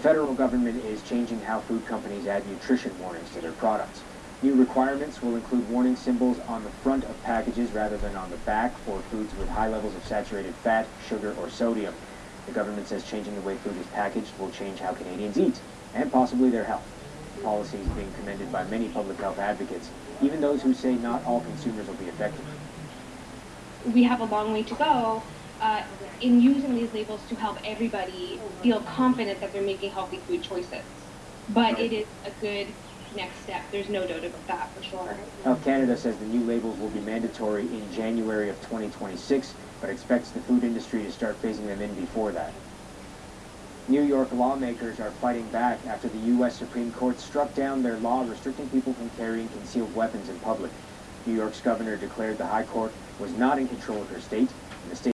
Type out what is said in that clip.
The federal government is changing how food companies add nutrition warnings to their products. New requirements will include warning symbols on the front of packages rather than on the back for foods with high levels of saturated fat, sugar, or sodium. The government says changing the way food is packaged will change how Canadians eat, and possibly their health. The policy is being commended by many public health advocates, even those who say not all consumers will be affected. we have a long way to go uh, in using these labels to help everybody feel confident that they're making healthy food choices. But it is a good next step. There's no doubt about that for sure. Health Canada says the new labels will be mandatory in January of 2026, but expects the food industry to start phasing them in before that. New York lawmakers are fighting back after the U.S. Supreme Court struck down their law restricting people from carrying concealed weapons in public. New York's governor declared the High Court was not in control of her state, and the state